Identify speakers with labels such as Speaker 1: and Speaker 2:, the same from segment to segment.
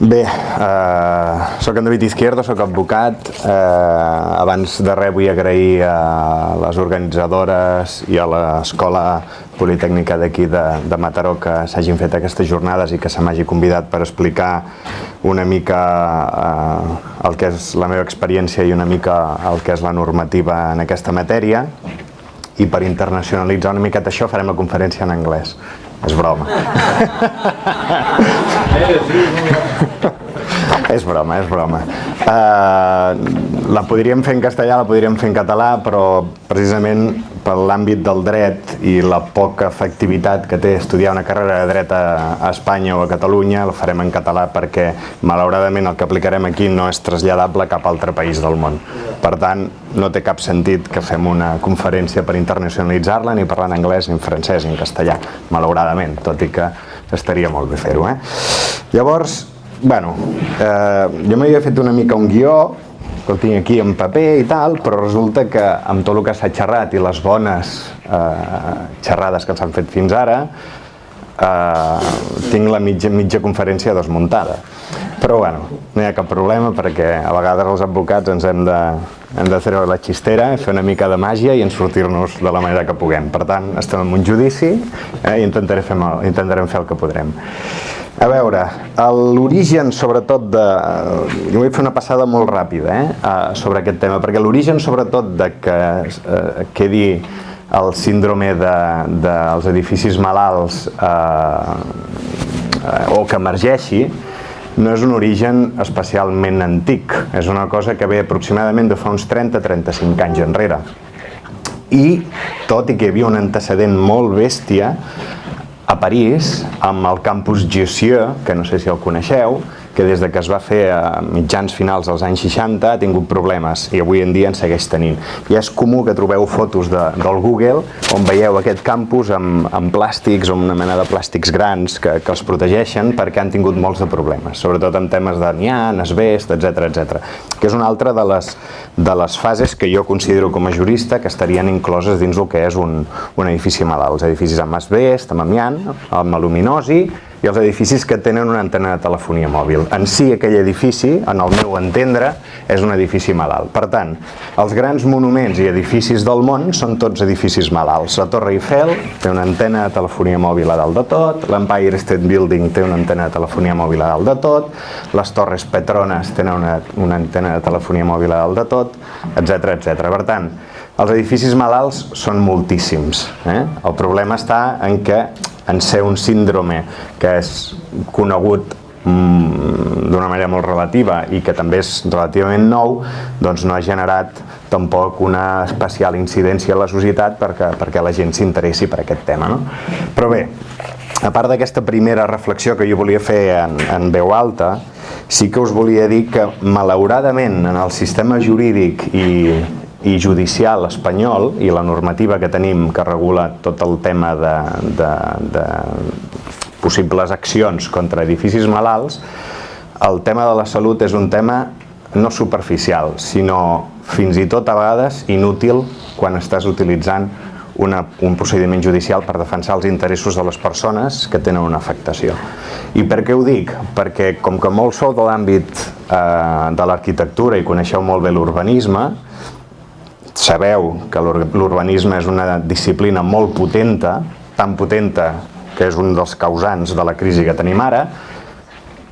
Speaker 1: Bé, eh, sóc en David Izquierdo, sóc advocat. Eh, abans de res vull agrair a les organitzadores i a l'Escola Politècnica d'aquí de, de Mataró que s'hagin fet aquestes jornades i que se m'hagi convidat per explicar una mica eh, el que és la meva experiència i una mica el que és la normativa en aquesta matèria i per internacionalitzar una miqueta això farem la conferència en anglès. És broma. és broma, és broma. Uh, la podríem fer en castellà, la podríem fer en català, però precisament per l'àmbit del dret i la poca efectivitat que té estudiar una carrera de dret a, Espanya o a Catalunya, la farem en català perquè malauradament el que aplicarem aquí no és traslladable a cap altre país del món. Per tant, no té cap sentit que fem una conferència per internacionalitzar-la, ni parlar en anglès, ni en francès, ni en castellà, malauradament, tot i que estaria molt bé fer-ho. Eh? Llavors, bueno, eh, jo m'havia fet una mica un guió, que el tinc aquí en paper i tal, però resulta que amb tot el que s'ha xerrat i les bones eh, xerrades que s'han fet fins ara, eh, tinc la mitja, mitja conferència desmuntada. Però bueno, no hi ha cap problema perquè a vegades els advocats ens hem de, hem de treure la xistera, fer una mica de màgia i en sortir-nos de la manera que puguem. Per tant, estem en un judici eh, i intentarem fer, intentarem fer el que podrem. A veure, l'origen sobretot de... Jo vull fer una passada molt ràpida eh, sobre aquest tema, perquè l'origen sobretot de que eh, quedi el síndrome dels de, de edificis malalts eh, o que emergeixi no és un origen especialment antic, és una cosa que ve aproximadament de fa uns 30-35 anys enrere. I tot i que hi havia un antecedent molt bèstia, a París, amb el campus Jussieu, que no sé si el coneixeu, que des de que es va fer a mitjans finals dels anys 60 ha tingut problemes i avui en dia en segueix tenint. I és comú que trobeu fotos de, del Google on veieu aquest campus amb, amb plàstics o una mena de plàstics grans que, que els protegeixen perquè han tingut molts de problemes, sobretot en temes d'amiant, asbest, etc etc. que és una altra de les, de les fases que jo considero com a jurista que estarien incloses dins el que és un, un edifici malalt. Els edificis amb asbest, amb amiant, amb aluminosi i els edificis que tenen una antena de telefonia mòbil. En si aquell edifici, en el meu entendre, és un edifici malalt. Per tant, els grans monuments i edificis del món són tots edificis malalts. La Torre Eiffel té una antena de telefonia mòbil a dalt de tot, l'Empire State Building té una antena de telefonia mòbil a dalt de tot, les Torres Petronas tenen una, una antena de telefonia mòbil a dalt de tot, etc etc. Per tant, els edificis malalts són moltíssims. Eh? El problema està en què en ser un síndrome que és conegut mm, d'una manera molt relativa i que també és relativament nou, doncs no ha generat tampoc una especial incidència a la societat perquè, perquè la gent s'interessi per aquest tema. No? Però bé, a part d'aquesta primera reflexió que jo volia fer en, en veu alta, sí que us volia dir que malauradament en el sistema jurídic i, i judicial espanyol i la normativa que tenim que regula tot el tema de, de, de possibles accions contra edificis malalts, el tema de la salut és un tema no superficial, sinó fins i tot a vegades inútil quan estàs utilitzant una, un procediment judicial per defensar els interessos de les persones que tenen una afectació. I per què ho dic? Perquè com que molt sou de l'àmbit eh, de l'arquitectura i coneixeu molt bé l'urbanisme, sabeu que l'urbanisme és una disciplina molt potenta, tan potenta que és un dels causants de la crisi que tenim ara,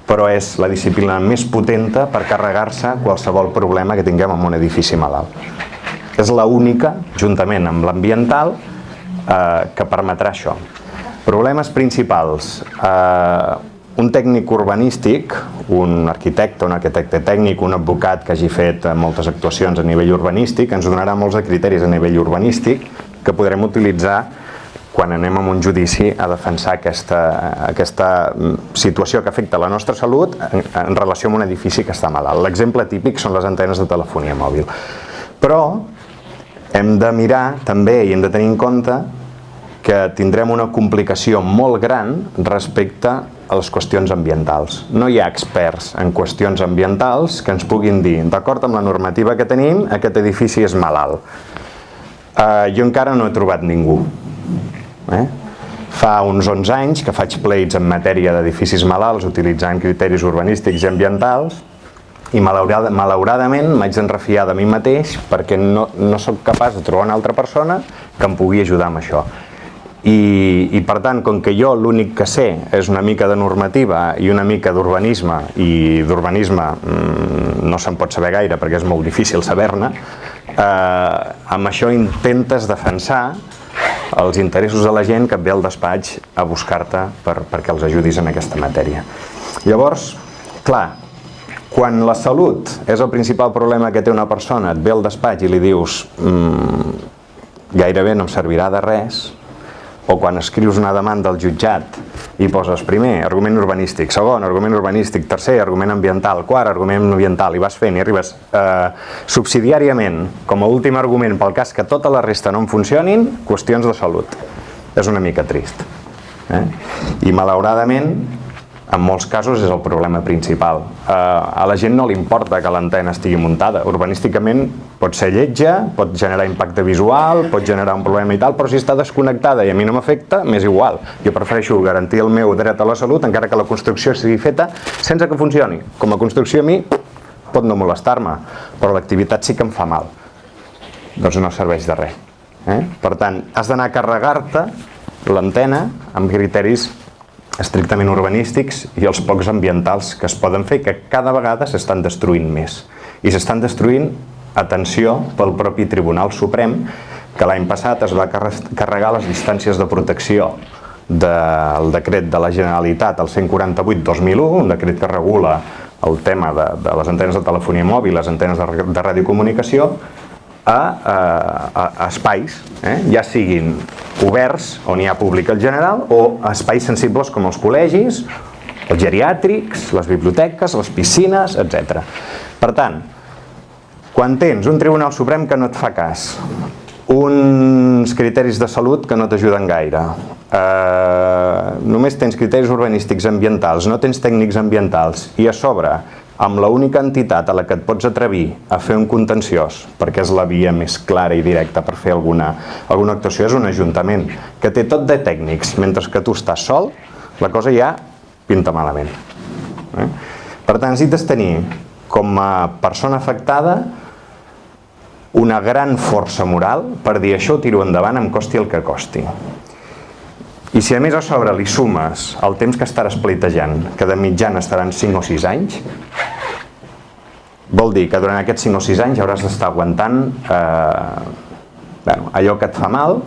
Speaker 1: però és la disciplina més potenta per carregar-se qualsevol problema que tinguem en un edifici malalt. És la única, juntament amb l'ambiental, eh, que permetrà això. Problemes principals. Eh, un tècnic urbanístic, un arquitecte, un arquitecte tècnic, un advocat que hagi fet moltes actuacions a nivell urbanístic, ens donarà molts de criteris a nivell urbanístic que podrem utilitzar quan anem a un judici a defensar aquesta, aquesta situació que afecta la nostra salut en, en relació amb un edifici que està malalt. L'exemple típic són les antenes de telefonia mòbil. Però hem de mirar també i hem de tenir en compte que tindrem una complicació molt gran respecte a les qüestions ambientals. No hi ha experts en qüestions ambientals que ens puguin dir, d'acord amb la normativa que tenim, aquest edifici és malalt. Uh, jo encara no he trobat ningú. Eh? fa uns 11 anys que faig plates en matèria d'edificis malalts utilitzant criteris urbanístics i ambientals i malaurada, malauradament m'haig d'enrefiar de mi mateix perquè no, no sóc capaç de trobar una altra persona que em pugui ajudar amb això. I, i per tant, com que jo l'únic que sé és una mica de normativa i una mica d'urbanisme, i d'urbanisme mmm, no se'n pot saber gaire perquè és molt difícil saber-ne, eh, amb això intentes defensar els interessos de la gent que et ve al despatx a buscar-te per, perquè els ajudis en aquesta matèria. Llavors, clar, quan la salut és el principal problema que té una persona, et ve al despatx i li dius mmm, gairebé no em servirà de res, o quan escrius una demanda al jutjat i poses primer argument urbanístic, segon argument urbanístic, tercer argument ambiental, quart argument ambiental i vas fent i arribes eh, subsidiàriament com a últim argument pel cas que tota la resta no en funcionin, qüestions de salut. És una mica trist. Eh? I malauradament en molts casos és el problema principal. Eh, a la gent no li importa que l'antena estigui muntada. Urbanísticament pot ser lletja, pot generar impacte visual, pot generar un problema i tal, però si està desconnectada i a mi no m'afecta, m'és igual. Jo prefereixo garantir el meu dret a la salut encara que la construcció sigui feta sense que funcioni. Com a construcció a mi pot no molestar-me, però l'activitat sí que em fa mal. Doncs no serveix de res. Eh? Per tant, has d'anar a carregar-te l'antena amb criteris estrictament urbanístics i els pocs ambientals que es poden fer, que cada vegada s'estan destruint més. I s'estan destruint, atenció, pel propi Tribunal Suprem, que l'any passat es va carregar les distàncies de protecció del decret de la Generalitat, el 148-2001, un decret que regula el tema de, de les antenes de telefonia mòbil, les antenes de, de radiocomunicació, a, a, a espais, eh? ja siguin oberts, on hi ha públic en general, o espais sensibles com els col·legis, els geriàtrics, les biblioteques, les piscines, etc. Per tant, quan tens un Tribunal Suprem que no et fa cas, uns criteris de salut que no t'ajuden gaire, eh, només tens criteris urbanístics ambientals, no tens tècnics ambientals, i a sobre amb la única entitat a la que et pots atrevir a fer un contenciós, perquè és la via més clara i directa per fer alguna, alguna actuació, és un ajuntament que té tot de tècnics, mentre que tu estàs sol, la cosa ja pinta malament. Eh? Per tant, necessites tenir com a persona afectada una gran força moral per dir això ho tiro endavant, em costi el que costi. I si a més a sobre li sumes el temps que estaràs pleitejant, que de mitjana estaran 5 o 6 anys, vol dir que durant aquests 5 o 6 anys hauràs d'estar aguantant eh, bueno, allò que et fa mal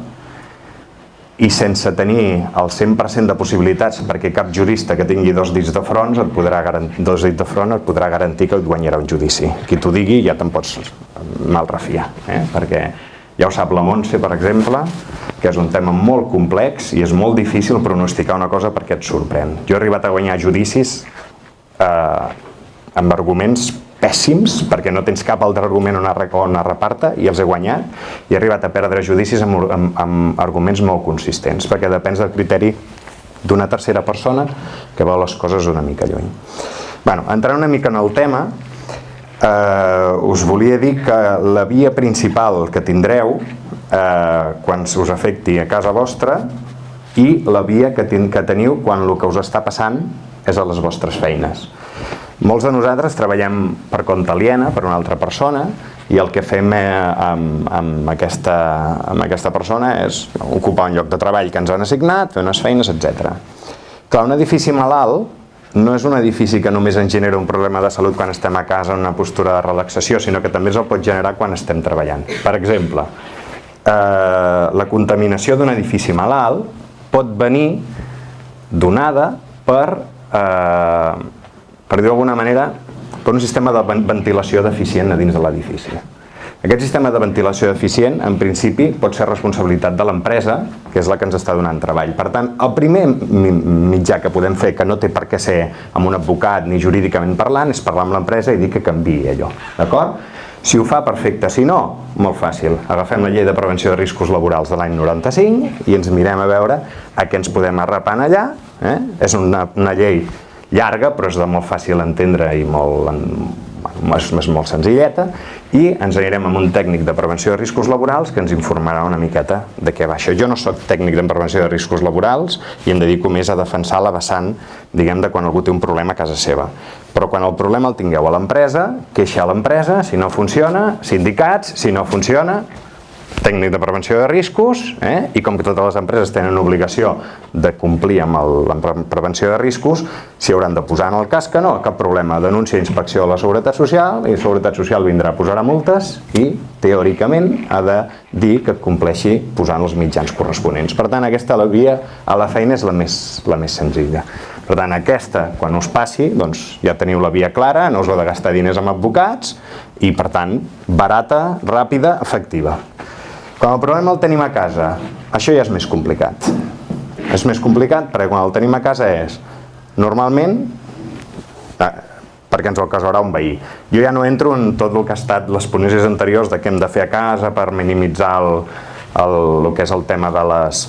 Speaker 1: i sense tenir el 100% de possibilitats perquè cap jurista que tingui dos dits de front et podrà garantir, dos dits de front et podrà garantir que et guanyarà un judici. Qui t'ho digui ja te'n pots mal refiar, eh? perquè ja ho sap la Montse, per exemple, que és un tema molt complex i és molt difícil pronosticar una cosa perquè et sorprèn. Jo he arribat a guanyar judicis eh, amb arguments pèssims, perquè no tens cap altre argument on, on es reparta, i els he guanyat, i he arribat a perdre judicis amb, amb, amb arguments molt consistents, perquè depèn del criteri d'una tercera persona que veu les coses una mica lluny. Bueno, entrant una mica en el tema, eh, us volia dir que la via principal que tindreu eh, quan us afecti a casa vostra i la via que, ten que teniu quan el que us està passant és a les vostres feines. Molts de nosaltres treballem per compte aliena, per una altra persona, i el que fem eh, amb, amb, aquesta, amb aquesta persona és ocupar un lloc de treball que ens han assignat, fer unes feines, etc. Clar, un edifici malalt no és un edifici que només ens genera un problema de salut quan estem a casa en una postura de relaxació, sinó que també es el pot generar quan estem treballant. Per exemple, eh, la contaminació d'un edifici malalt pot venir donada per, eh, per dir d'alguna manera, per un sistema de ventilació deficient a dins de l'edifici. Aquest sistema de ventilació deficient, en principi, pot ser responsabilitat de l'empresa, que és la que ens està donant treball. Per tant, el primer mitjà que podem fer, que no té per què ser amb un advocat ni jurídicament parlant, és parlar amb l'empresa i dir que canvi allò. D'acord? Si ho fa, perfecte. Si no, molt fàcil. Agafem la llei de prevenció de riscos laborals de l'any 95 i ens mirem a veure a què ens podem arrapar allà. Eh? És una, una llei llarga, però és de molt fàcil entendre i molt, és, és molt senzilleta, i ens anirem amb un tècnic de prevenció de riscos laborals que ens informarà una miqueta de què va això. Jo no sóc tècnic de prevenció de riscos laborals i em dedico més a defensar la vessant, diguem, de quan algú té un problema a casa seva. Però quan el problema el tingueu a l'empresa, queixa a l'empresa, si no funciona, sindicats, si no funciona, tècnic de prevenció de riscos eh? i com que totes les empreses tenen obligació de complir amb el, la prevenció de riscos, s'hi hauran de posar en el cas que no, cap problema, denúncia inspecció a la Seguretat Social i la Seguretat Social vindrà a posar multes i teòricament ha de dir que compleixi posant els mitjans corresponents. Per tant, aquesta la via a la feina és la més, la més senzilla. Per tant, aquesta, quan us passi, doncs ja teniu la via clara, no us heu de gastar diners amb advocats i, per tant, barata, ràpida, efectiva. Quan el problema el tenim a casa, això ja és més complicat. És més complicat perquè quan el tenim a casa és, normalment, eh, perquè ens el causarà un veí. Jo ja no entro en tot el que ha estat les ponències anteriors de què hem de fer a casa per minimitzar el, el, el que és el tema de les,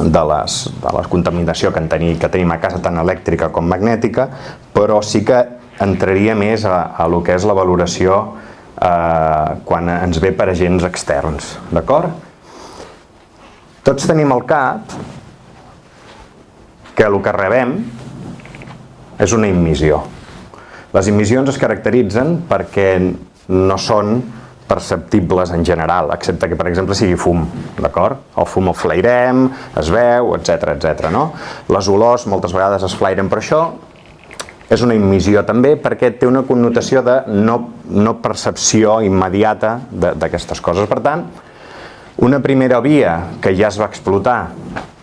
Speaker 1: de, les, de la contaminació que, en teni, que tenim a casa, tant elèctrica com magnètica, però sí que entraria més a, a lo que és la valoració eh, quan ens ve per agents externs, d'acord? Tots tenim al cap que el que rebem és una immissió. Les immissions es caracteritzen perquè no són perceptibles en general, excepte que, per exemple, sigui fum, d'acord? El fum el flairem, es veu, etc etc. no? Les olors moltes vegades es flairen per això, és una immissió també perquè té una connotació de no, no percepció immediata d'aquestes coses. Per tant, una primera via que ja es va explotar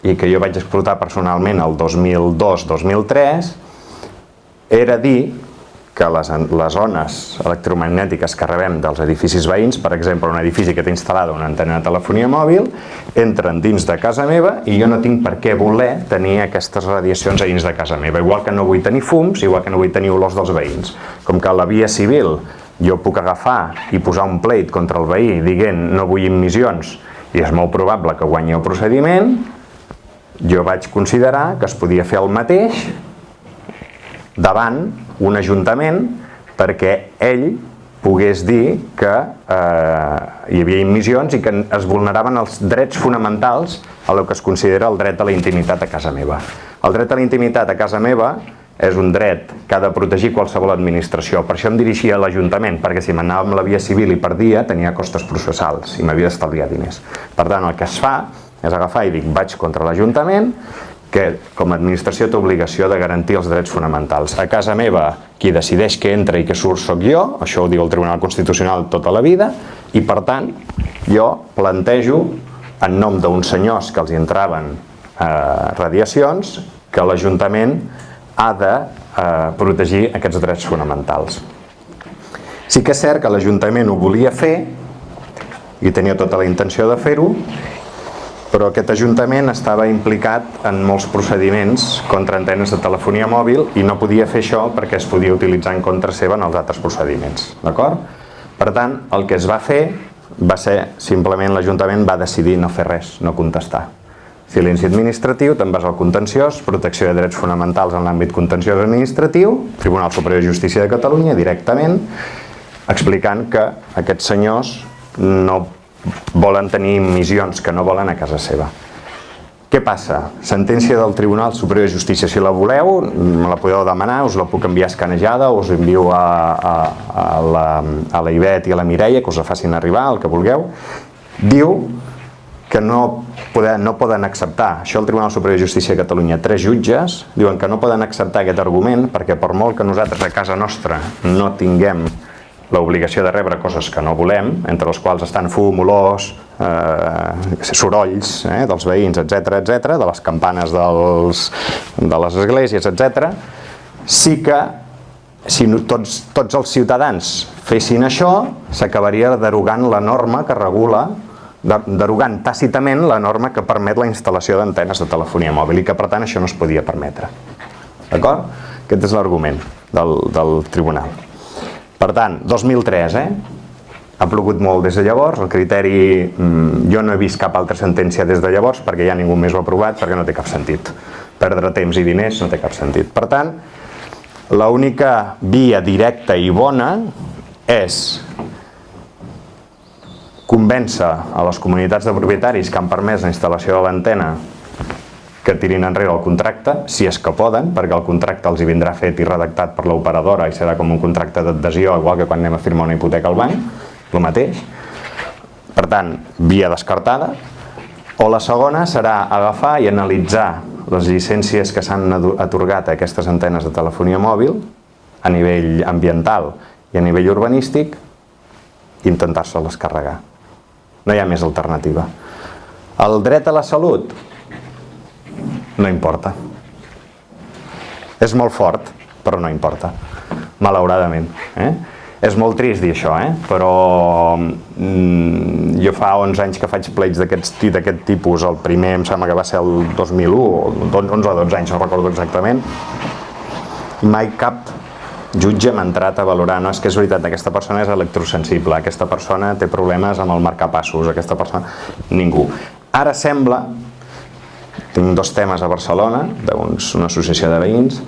Speaker 1: i que jo vaig explotar personalment el 2002-2003 era dir que les, les ones electromagnètiques que rebem dels edificis veïns, per exemple, un edifici que té instal·lada una antena de telefonia mòbil, entren dins de casa meva i jo no tinc per què voler tenir aquestes radiacions a dins de casa meva. Igual que no vull tenir fums, igual que no vull tenir olors dels veïns. Com que la via civil jo puc agafar i posar un pleit contra el veí dient no vull immissions i és molt probable que guanyi el procediment, jo vaig considerar que es podia fer el mateix davant un ajuntament perquè ell pogués dir que eh, hi havia immissions i que es vulneraven els drets fonamentals a el que es considera el dret a la intimitat a casa meva. El dret a la intimitat a casa meva és un dret que ha de protegir qualsevol administració. Per això em dirigia a l'Ajuntament, perquè si m'anava amb la via civil i perdia, tenia costes processals i m'havia d'estalviar diners. Per tant, el que es fa és agafar i dic, vaig contra l'Ajuntament, que com a administració té obligació de garantir els drets fonamentals. A casa meva, qui decideix que entra i que surt sóc jo, això ho diu el Tribunal Constitucional tota la vida, i per tant jo plantejo en nom d'uns senyors que els entraven eh, radiacions que l'Ajuntament ha de eh, protegir aquests drets fonamentals. Sí que és cert que l'Ajuntament ho volia fer i tenia tota la intenció de fer-ho però aquest Ajuntament estava implicat en molts procediments contra antenes de telefonia mòbil i no podia fer això perquè es podia utilitzar en contra seva en els altres procediments. D'acord? Per tant, el que es va fer va ser simplement l'Ajuntament va decidir no fer res, no contestar. Silenci administratiu, te'n vas al contenciós, protecció de drets fonamentals en l'àmbit contenciós administratiu, Tribunal Superior de Justícia de Catalunya, directament, explicant que aquests senyors no volen tenir missions que no volen a casa seva. Què passa? Sentència del Tribunal Superior de Justícia, si la voleu, me la podeu demanar, us la puc enviar escanejada, us envio a, a, a, la, a la Ivet i a la Mireia, que us la facin arribar, el que vulgueu. Diu que no poden, no poden acceptar, això el Tribunal Superior de Justícia de Catalunya, tres jutges diuen que no poden acceptar aquest argument perquè per molt que nosaltres a casa nostra no tinguem l'obligació de rebre coses que no volem, entre els quals estan fum, olors, eh, sorolls eh, dels veïns, etc etc, de les campanes dels, de les esglésies, etc. Sí que si tots, tots els ciutadans fessin això, s'acabaria derogant la norma que regula derogant tàcitament la norma que permet la instal·lació d'antenes de telefonia mòbil i que per tant això no es podia permetre. D'acord? Aquest és l'argument del, del tribunal. Per tant, 2003, eh? Ha plogut molt des de llavors, el criteri... Mm, jo no he vist cap altra sentència des de llavors perquè ja ningú més ho ha aprovat perquè no té cap sentit. Perdre temps i diners no té cap sentit. Per tant, L'única via directa i bona és convèncer a les comunitats de propietaris que han permès la instal·lació de l'antena que tirin enrere el contracte, si és que poden, perquè el contracte els hi vindrà fet i redactat per l'operadora i serà com un contracte d'adhesió, igual que quan anem a firmar una hipoteca al banc, el mateix. Per tant, via descartada. O la segona serà agafar i analitzar les llicències que s'han atorgat a aquestes antenes de telefonia mòbil a nivell ambiental i a nivell urbanístic i intentar-se-les carregar. No hi ha més alternativa. El dret a la salut no importa. És molt fort, però no importa, malauradament. Eh? És molt trist dir això, eh? però mm, jo fa 11 anys que faig pleits d'aquest tipus, el primer em sembla que va ser el 2001, o 11 o 12 anys, no recordo exactament, mai cap jutge m'ha entrat a valorar, no, és que és veritat, aquesta persona és electrosensible, aquesta persona té problemes amb el marcapassos, aquesta persona... Ningú. Ara sembla tinc dos temes a Barcelona, d'una associació de veïns,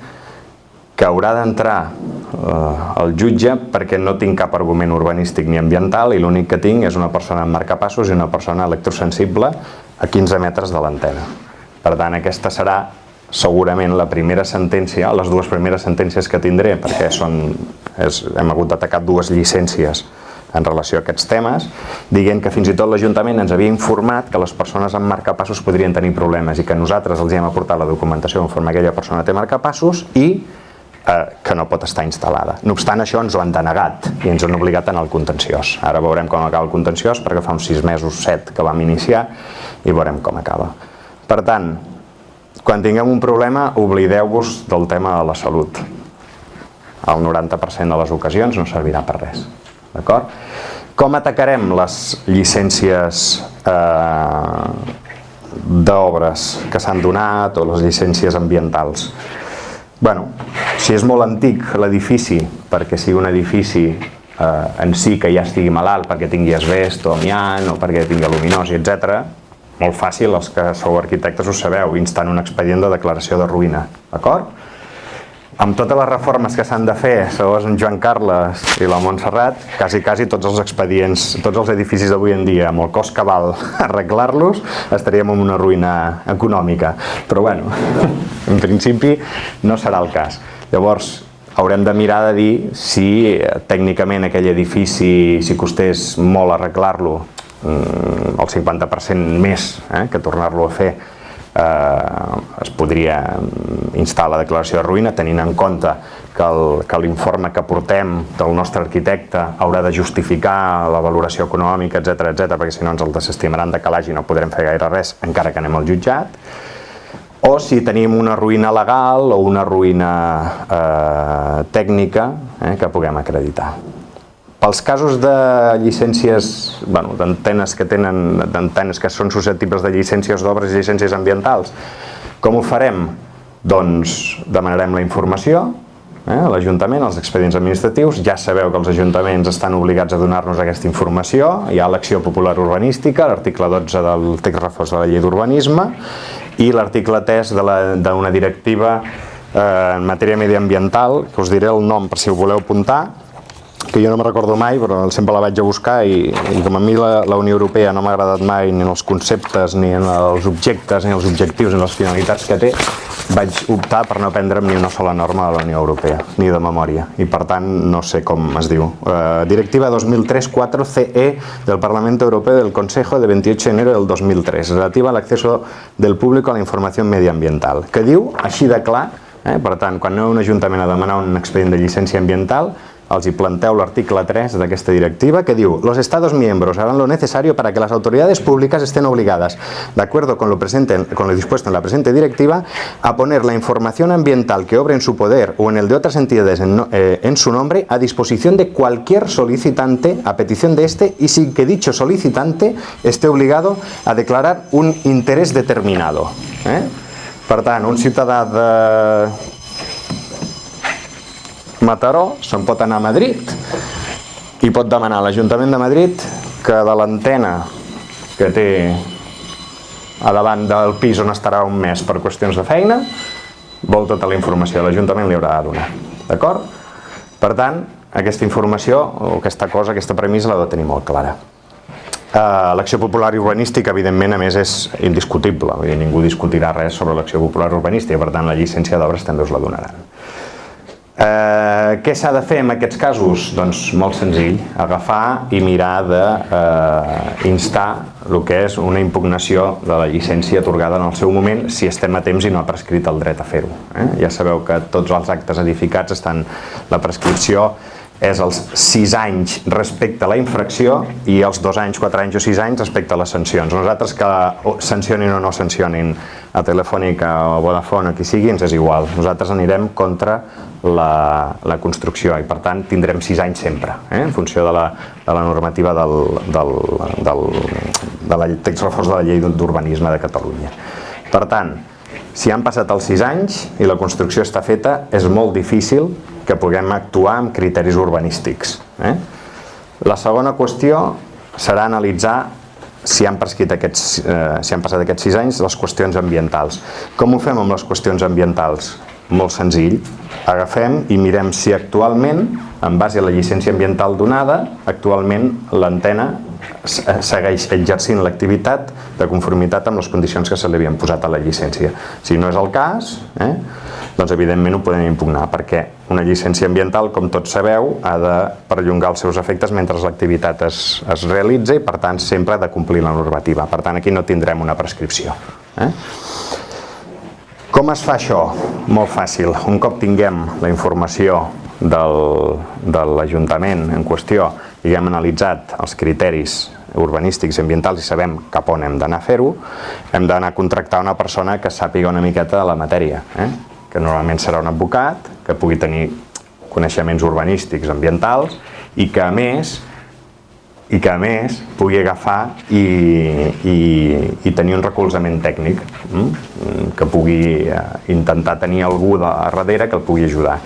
Speaker 1: que haurà d'entrar eh, el jutge perquè no tinc cap argument urbanístic ni ambiental i l'únic que tinc és una persona amb marcapassos i una persona electrosensible a 15 metres de l'antena. Per tant, aquesta serà segurament la primera sentència, les dues primeres sentències que tindré, perquè són, és, hem hagut d'atacar dues llicències en relació a aquests temes, dient que fins i tot l'Ajuntament ens havia informat que les persones amb marcapassos podrien tenir problemes i que nosaltres els hem aportat la documentació conforme aquella persona té marcapassos i eh, que no pot estar instal·lada. No obstant això ens ho han denegat i ens han obligat anar al contenciós. Ara veurem com acaba el contenciós perquè fa uns sis mesos, set que vam iniciar i veurem com acaba. Per tant, quan tinguem un problema, oblideu-vos del tema de la salut. El 90% de les ocasions no servirà per res. D'acord? Com atacarem les llicències eh, d'obres que s'han donat o les llicències ambientals? bueno, si és molt antic l'edifici, perquè sigui un edifici eh, en si que ja estigui malalt, perquè tingui asbest o amiant o perquè tingui aluminosi, etc. Molt fàcil, els que sou arquitectes ho sabeu, instant un expedient de declaració de ruïna, d'acord? Amb totes les reformes que s'han de fer, segons en Joan Carles i la Montserrat, quasi, quasi tots els expedients, tots els edificis d'avui en dia, amb el cost que val arreglar-los, estaríem en una ruïna econòmica. Però bueno, en principi no serà el cas. Llavors, haurem de mirar de dir si eh, tècnicament aquell edifici, si costés molt arreglar-lo, mm, el 50% més eh, que tornar-lo a fer, eh, es podria instar la declaració de ruïna tenint en compte que l'informe que portem del nostre arquitecte haurà de justificar la valoració econòmica, etc etc perquè si no ens el desestimaran de calaix i no podrem fer gaire res encara que anem al jutjat o si tenim una ruïna legal o una ruïna eh, tècnica eh, que puguem acreditar. Pels casos de llicències, bueno, d'antenes que tenen, d'antenes que són susceptibles de llicències d'obres i llicències ambientals, com ho farem? Doncs demanarem la informació eh, a l'Ajuntament, als expedients administratius, ja sabeu que els ajuntaments estan obligats a donar-nos aquesta informació, hi ha l'acció popular urbanística, l'article 12 del text reforç de la llei d'urbanisme i l'article 3 d'una directiva eh, en matèria mediambiental, que us diré el nom per si ho voleu apuntar, que jo no me recordo mai, però sempre la vaig a buscar i, i com a mi la, la Unió Europea no m'ha agradat mai ni en els conceptes, ni en els objectes, ni els objectius, ni les finalitats que té, vaig optar per no prendre'm ni una sola norma de la Unió Europea, ni de memòria, i per tant no sé com es diu. Uh, Directiva 2003-4 CE del Parlamento Europeo del Consejo de 28 de enero del 2003, relativa a l'acceso del públic a la informació mediambiental, que diu, així de clar, eh, per tant, quan un ajuntament a demanar un expedient de llicència ambiental, els hi planteu l'article 3 d'aquesta directiva que diu los estados miembros harán lo necesario para que las autoridades públicas estén obligadas, de acuerdo con lo, dispuesto en la presente directiva, a poner la información ambiental que obre en su poder o en el de otras entidades en, eh, en su nombre a disposición de cualquier solicitante a petición de este y sin que dicho solicitante esté obligado a declarar un interés determinado. Eh? Per tant, un de Mataró, se'n pot anar a Madrid i pot demanar a l'Ajuntament de Madrid que de l'antena que té a davant del pis on estarà un mes per qüestions de feina, vol tota la informació, l'Ajuntament li haurà de donar. D'acord? Per tant, aquesta informació, o aquesta cosa, aquesta premissa l'ha de tenir molt clara. Uh, l'acció popular urbanística, evidentment, a més, és indiscutible. Vull dir, ningú discutirà res sobre l'acció popular urbanística, per tant, la llicència d'obres també us la donaran. Eh, què s'ha de fer en aquests casos? Doncs molt senzill, agafar i mirar d'instar eh, el que és una impugnació de la llicència atorgada en el seu moment si estem a temps i no ha prescrit el dret a fer-ho. Eh? Ja sabeu que tots els actes edificats estan la prescripció és els 6 anys respecte a la infracció i els 2 anys, 4 anys o 6 anys respecte a les sancions. Nosaltres que sancionin o no sancionin a Telefònica o a Vodafone o qui sigui, ens és igual. Nosaltres anirem contra la, la construcció i per tant tindrem 6 anys sempre, eh? en funció de la, de la normativa del, del, del, de la text reforç de la llei d'urbanisme de Catalunya. Per tant, si han passat els 6 anys i la construcció està feta, és molt difícil que puguem actuar amb criteris urbanístics. Eh? La segona qüestió serà analitzar si han, aquests, eh, si han passat aquests 6 anys les qüestions ambientals. Com ho fem amb les qüestions ambientals? Molt senzill. Agafem i mirem si actualment, en base a la llicència ambiental donada, actualment l'antena segueix exercint l'activitat de conformitat amb les condicions que se li havien posat a la llicència. Si no és el cas, eh, doncs evidentment ho podem impugnar, perquè una llicència ambiental, com tots sabeu, ha de perllongar els seus efectes mentre l'activitat es, es realitza i per tant sempre ha de complir la normativa. Per tant aquí no tindrem una prescripció. Eh? Com es fa això? Molt fàcil. Un cop tinguem la informació del, de l'Ajuntament en qüestió i hem analitzat els criteris urbanístics i ambientals i sabem cap on hem d'anar a fer-ho, hem d'anar a contractar una persona que sàpiga una miqueta de la matèria, eh? que normalment serà un advocat, que pugui tenir coneixements urbanístics, ambientals, i que a més i que a més pugui agafar i, i, i tenir un recolzament tècnic, mm? que pugui eh, intentar tenir algú de darrere que el pugui ajudar.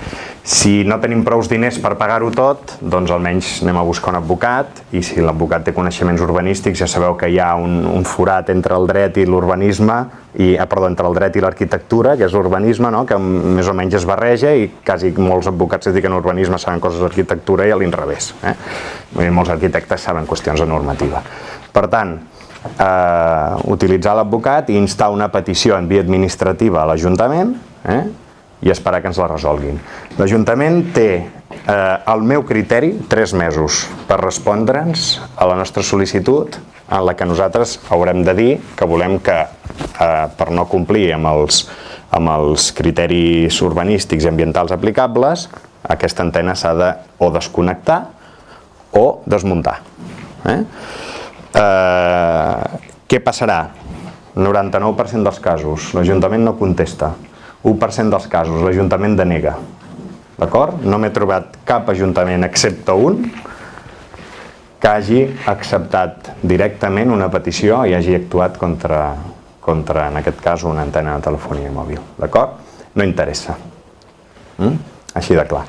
Speaker 1: Si no tenim prous diners per pagar-ho tot, doncs almenys anem a buscar un advocat i si l'advocat té coneixements urbanístics ja sabeu que hi ha un, un forat entre el dret i l'urbanisme i, ah, perdó, entre el dret i l'arquitectura, que és l'urbanisme, no? que més o menys es barreja i quasi molts advocats que a urbanisme saben coses d'arquitectura i a l'inrevés. Eh? Molts arquitectes saben qüestions de normativa. Per tant, eh, utilitzar l'advocat i instar una petició en via administrativa a l'Ajuntament eh? I esperar que ens la resolguin. L'Ajuntament té, eh, al meu criteri, tres mesos per respondre'ns a la nostra sol·licitud en la que nosaltres haurem de dir que volem que, eh, per no complir amb els, amb els criteris urbanístics i ambientals aplicables, aquesta antena s'ha de o desconnectar o desmuntar. Eh? Eh, què passarà? 99% dels casos, l'Ajuntament no contesta. 1% dels casos l'Ajuntament denega. D'acord? No m'he trobat cap Ajuntament, excepte un, que hagi acceptat directament una petició i hagi actuat contra, contra en aquest cas, una antena de telefonia mòbil. D'acord? No interessa. Mm? Així de clar.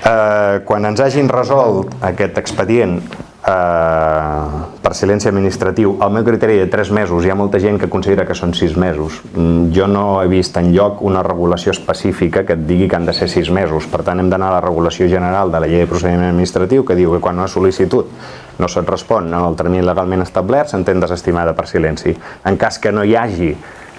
Speaker 1: Eh, quan ens hagin resolt aquest expedient eh, per silenci administratiu, el meu criteri de 3 mesos, hi ha molta gent que considera que són 6 mesos. Mm, jo no he vist en lloc una regulació específica que et digui que han de ser 6 mesos. Per tant, hem d'anar a la regulació general de la llei de procediment administratiu que diu que quan una sol·licitud no se't respon en el termini legalment establert, s'entén desestimada per silenci. En cas que no hi hagi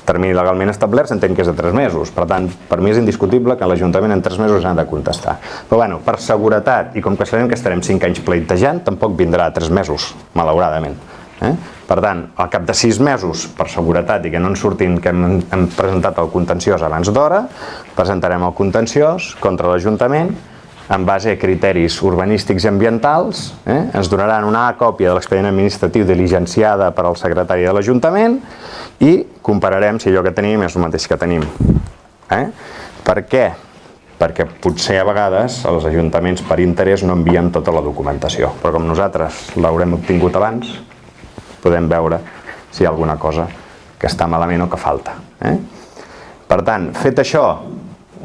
Speaker 1: termini legalment establert s'entén que és de 3 mesos. Per tant, per mi és indiscutible que l'Ajuntament en 3 mesos ha de contestar. Però bueno, per seguretat, i com que sabem que estarem 5 anys pleitejant, tampoc vindrà a 3 mesos, malauradament. Eh? Per tant, al cap de 6 mesos, per seguretat i que no ens surtin que hem, hem presentat el contenciós abans d'hora, presentarem el contenciós contra l'Ajuntament en base a criteris urbanístics i ambientals, eh? ens donaran una còpia de l'expedient administratiu diligenciada per al secretari de l'Ajuntament i compararem si allò que tenim és el mateix que tenim. Eh? Per què? Perquè potser a vegades els ajuntaments per interès no envien tota la documentació, però com nosaltres l'haurem obtingut abans, podem veure si hi ha alguna cosa que està malament o que falta. Eh? Per tant, fet això,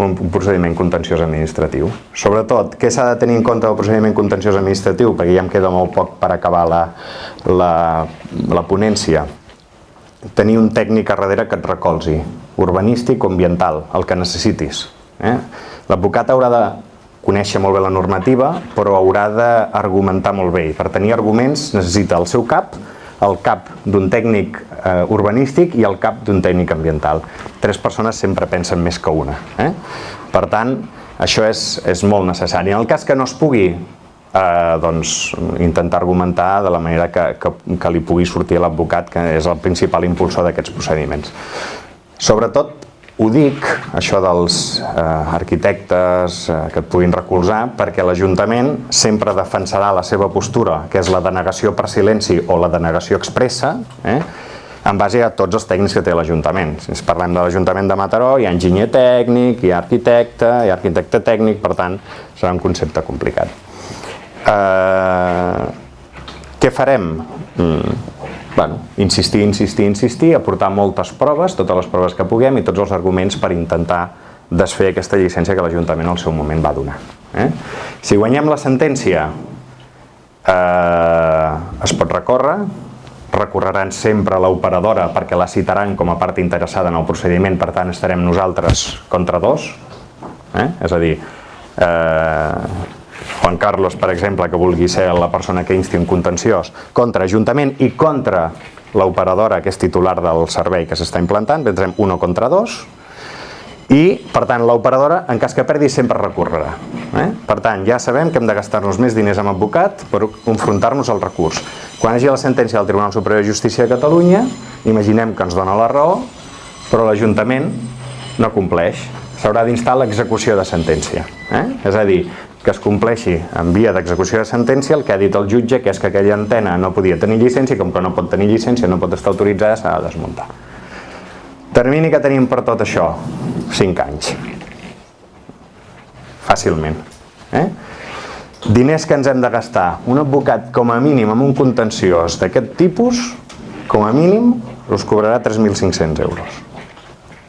Speaker 1: un procediment contenciós administratiu. Sobretot, què s'ha de tenir en compte del procediment contenciós administratiu? Perquè ja em queda molt poc per acabar la, la, la ponència. Tenir un tècnic a darrere que et recolzi, urbanístic o ambiental, el que necessitis. Eh? L'advocat haurà de conèixer molt bé la normativa, però haurà d'argumentar molt bé. I per tenir arguments necessita el seu cap, el cap d'un tècnic eh, urbanístic i el cap d'un tècnic ambiental. Tres persones sempre pensen més que una. Eh? Per tant, això és, és molt necessari. En el cas que no es pugui eh, doncs, intentar argumentar de la manera que, que, que li pugui sortir l'advocat, que és el principal impulsor d'aquests procediments. Sobretot, ho dic, això dels eh, arquitectes eh, que et puguin recolzar, perquè l'Ajuntament sempre defensarà la seva postura, que és la denegació per silenci o la denegació expressa, eh, en base a tots els tècnics que té l'Ajuntament. Si ens parlem de l'Ajuntament de Mataró, hi ha enginyer tècnic, hi ha arquitecte, hi ha arquitecte tècnic, per tant, serà un concepte complicat. Eh, què farem? Mm, bueno, insistir, insistir, insistir, aportar moltes proves, totes les proves que puguem i tots els arguments per intentar desfer aquesta llicència que l'Ajuntament al seu moment va donar. Eh? Si guanyem la sentència, eh, es pot recórrer, recorreran sempre a l'operadora perquè la citaran com a part interessada en el procediment, per tant estarem nosaltres contra dos, eh? és a dir, eh, Juan Carlos, per exemple, que vulgui ser la persona que insti un contenciós contra Ajuntament i contra l'operadora que és titular del servei que s'està implantant, vendrem uno contra dos, i, per tant, l'operadora, en cas que perdi, sempre recorrerà. Eh? Per tant, ja sabem que hem de gastar-nos més diners amb advocat per confrontar-nos al recurs. Quan hagi la sentència del Tribunal Superior de Justícia de Catalunya, imaginem que ens dona la raó, però l'Ajuntament no compleix. S'haurà d'instar l'execució de sentència. Eh? És a dir, que es compleixi en via d'execució de sentència el que ha dit el jutge, que és que aquella antena no podia tenir llicència, com que no pot tenir llicència, no pot estar autoritzada, s'ha de desmuntar. Termini que tenim per tot això? 5 anys. Fàcilment. Eh? Diners que ens hem de gastar. Un advocat, com a mínim, amb un contenciós d'aquest tipus, com a mínim, us cobrarà 3.500 euros.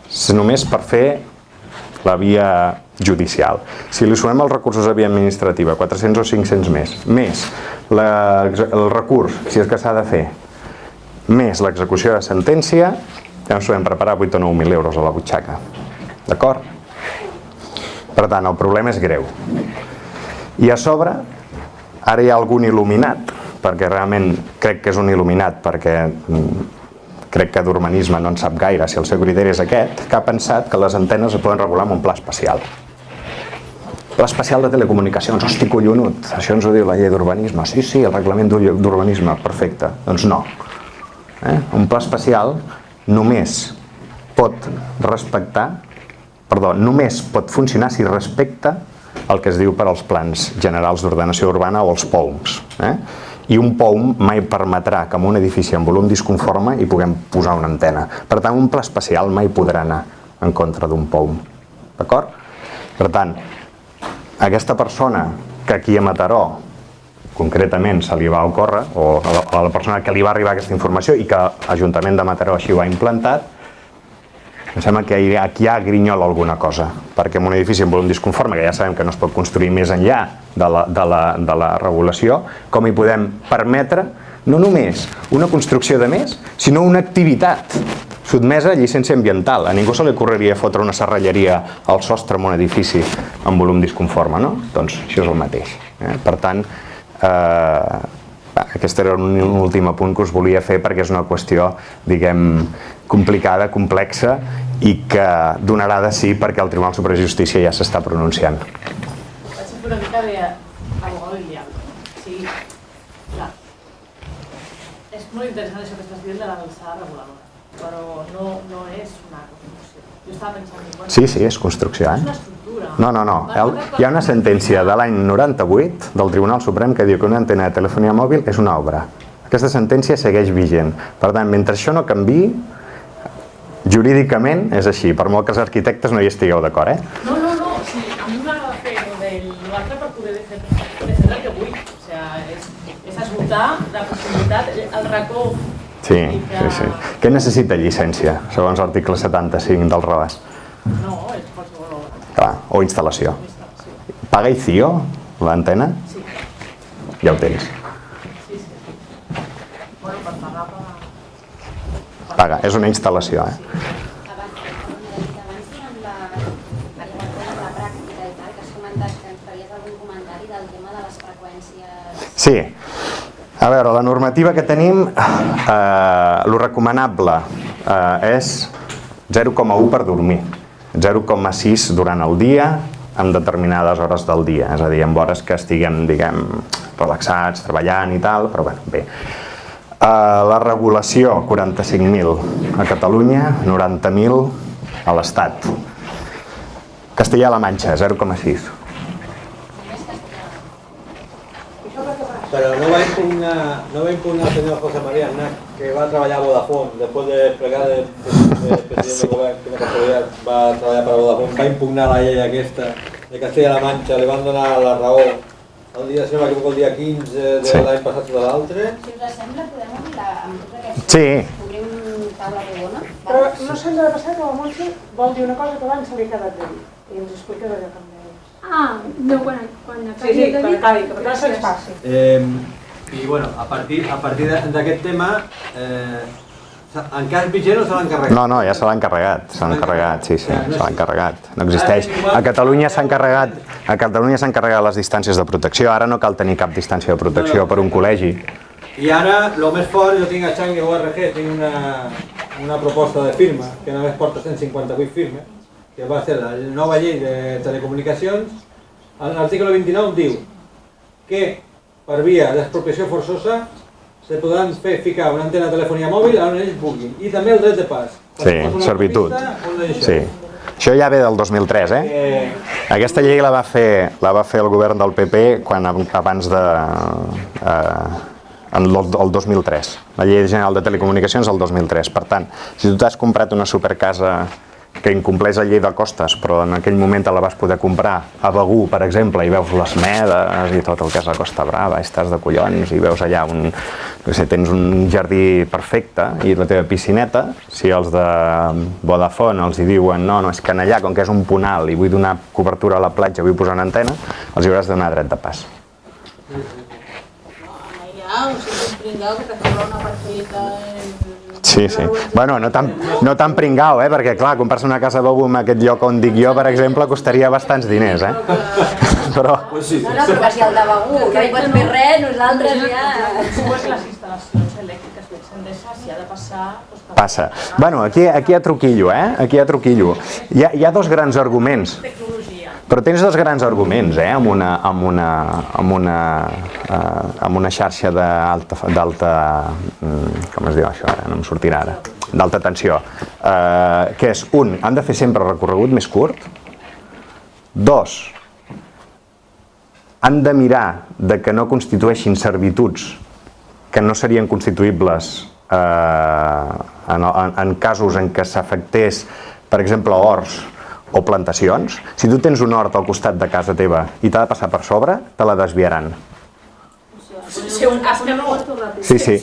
Speaker 1: És només per fer la via judicial. Si li sumem els recursos a via administrativa, 400 o 500 més, més la, el recurs, si és que s'ha de fer, més l'execució de sentència, ja ens podem preparar 8 o 9.000 euros a la butxaca. D'acord? Per tant, el problema és greu. I a sobre, ara hi ha algun il·luminat, perquè realment crec que és un il·luminat, perquè mm, crec que d'urbanisme no en sap gaire, si el seu criteri és aquest, que ha pensat que les antenes es poden regular amb un pla especial. Pla especial de telecomunicacions, hosti collonut, això ens ho diu la llei d'urbanisme. Sí, sí, el reglament d'urbanisme, perfecte. Doncs no. Eh? Un pla especial només pot respectar, perdó, només pot funcionar si respecta el que es diu per als plans generals d'ordenació urbana o els POUMs. Eh? I un POUM mai permetrà que en un edifici amb volum disconforme hi puguem posar una antena. Per tant, un pla especial mai podrà anar en contra d'un POUM. D'acord? Per tant, aquesta persona que aquí a Mataró concretament se li va ocórrer, o a la persona que li va arribar aquesta informació i que l'Ajuntament de Mataró així ho ha implantat, em sembla que aquí hi ha grinyola alguna cosa, perquè en un edifici amb volum disconforme, que ja sabem que no es pot construir més enllà de la, de la, de la regulació, com hi podem permetre no només una construcció de més, sinó una activitat sotmesa a llicència ambiental. A ningú se li ocorreria fotre una serralleria al sostre en un edifici amb volum disconforme, no? Doncs això és el mateix. Eh? Per tant, eh, aquest era un, un últim apunt que us volia fer perquè és una qüestió, diguem, complicada, complexa i que donarà de sí perquè el Tribunal Superior de Justícia ja s'està pronunciant.
Speaker 2: Vaig fer una mica del diablo. Sí, clar. És molt interessant això que estàs dient de l'alçada reguladora però no, no és una construcció. Jo estava pensant... Bueno,
Speaker 1: sí, sí, és construcció, eh?
Speaker 2: És una estructura.
Speaker 1: No, no, no. El, hi ha una sentència de l'any 98 del Tribunal Suprem que diu que una antena de telefonia mòbil és una obra. Aquesta sentència segueix vigent. Per tant, mentre això no canvi, jurídicament és així, per molt que els arquitectes no hi estigueu d'acord,
Speaker 2: eh? No, no, no, sí, a mi m'agrada fer l'altre per poder defendre, defendre el que vull. O sigui, és, és esgotar la possibilitat, el racó
Speaker 1: Sí, sí, sí. Què necessita llicència, segons l'article 75 del RABAS?
Speaker 2: No.
Speaker 1: Clar, o instal·lació. Paga ICIO, l'antena?
Speaker 2: Sí.
Speaker 1: Ja ho tens.
Speaker 2: Sí, sí.
Speaker 1: Paga, és una instal·lació, eh? Sí, a veure, la normativa que tenim, eh, lo recomanable eh, és 0,1 per dormir. 0,6 durant el dia en determinades hores del dia, és a dir, en hores que estiguem, diguem, relaxats, treballant i tal, però bueno, bé. Uh, la regulació, 45.000 a Catalunya, 90.000 a l'Estat. Castella-La Manxa, 0,6.
Speaker 3: Pero no va impugnar, no va impugnar el señor José María Aznar, que va a trabajar a Vodafone, después de plegar de, de, de presidente del govern, que casualitat va a treballar per a Vodafone, va impugnar la llei aquesta de Castella-La Manxa, li van donar la raó el dia, si no m'equivoco, el dia 15 de
Speaker 1: Sí.
Speaker 3: l'any passat o de l'altre.
Speaker 4: Si us sembla, podem obrir la, amb tots aquests...
Speaker 1: Sí.
Speaker 4: Obrim taula rodona.
Speaker 2: Però no sembla de passar que la Montse vol dir una cosa que abans se li ha quedat de dir. I ens explica d'allò que em deies.
Speaker 5: Ah, no, quan, quan
Speaker 2: Sí,
Speaker 5: acabi
Speaker 2: sí,
Speaker 5: de
Speaker 2: quan
Speaker 5: dir...
Speaker 2: acabi, que per se'ns passi.
Speaker 3: Eh, I bueno, a partir, a partir d'aquest tema, eh, en cas vigent o se l'han encarregat?
Speaker 1: No, no, ja se l'ha encarregat, se l'ha encarregat, sí, sí, se l'ha encarregat, no existeix. A Catalunya s'ha encarregat, a Catalunya s'ha encarregat les distàncies de protecció, ara no cal tenir cap distància de protecció per un col·legi.
Speaker 3: I ara, el més fort, jo tinc a Changi ORG, tinc una, una proposta de firma, que només porta 158 firmes, que va ser la nova llei de telecomunicacions. L'article 29 diu que per via d'expropiació forçosa se podran fer ficar una antena de telefonia mòbil on ells vulguin. I també el dret de pas.
Speaker 1: Sí, servitud. Sí. Això ja ve del 2003, eh?
Speaker 3: Eh,
Speaker 1: Aquesta llei la va fer, la va fer el govern del PP quan, abans de... Eh, en el, el 2003. La llei general de telecomunicacions el 2003. Per tant, si tu t'has comprat una supercasa que incompleix la llei de costes, però en aquell moment te la vas poder comprar a Begú, per exemple, i veus les medes i tot el que és la Costa Brava, i estàs de collons, i veus allà un... No sé, tens un jardí perfecte i la teva piscineta, si els de Vodafone els hi diuen no, no, és que allà, com que és un punt alt i vull donar cobertura a la platja, vull posar una antena, els hi hauràs de donar dret de pas.
Speaker 4: Hi ha un sitio pringao que una parcelita en...
Speaker 1: Sí, sí. Bueno, no tan, no tan pringau, eh? perquè clar, comprar-se una casa d'ou en aquest lloc on dic jo, per exemple, costaria bastants diners, eh? Però...
Speaker 3: pues sí.
Speaker 4: No, no, però que si el de Begú no hi pots fer res, nosaltres ja...
Speaker 2: Dues les instal·lacions elèctriques d'Endesa, si ha de passar... Doncs,
Speaker 1: Passa. Bueno, aquí, aquí hi ha truquillo, eh? Aquí hi ha truquillo. Hi ha, hi ha dos grans arguments.
Speaker 2: Tecnologia.
Speaker 1: Però tens dos grans arguments, eh, amb una, amb una, amb una, eh, amb una xarxa d'alta, mm, com es diu això, ara? no em sortirà ara, d'alta tensió, eh, que és, un, han de fer sempre recorregut més curt, dos, han de mirar de que no constitueixin servituds que no serien constituïbles eh, en, en, en casos en què s'afectés, per exemple, horts o plantacions. Si tu tens un hort al costat de casa teva i t'ha de passar per sobre, te la desviaran.
Speaker 2: Ser un cas que no...
Speaker 1: Sí, sí.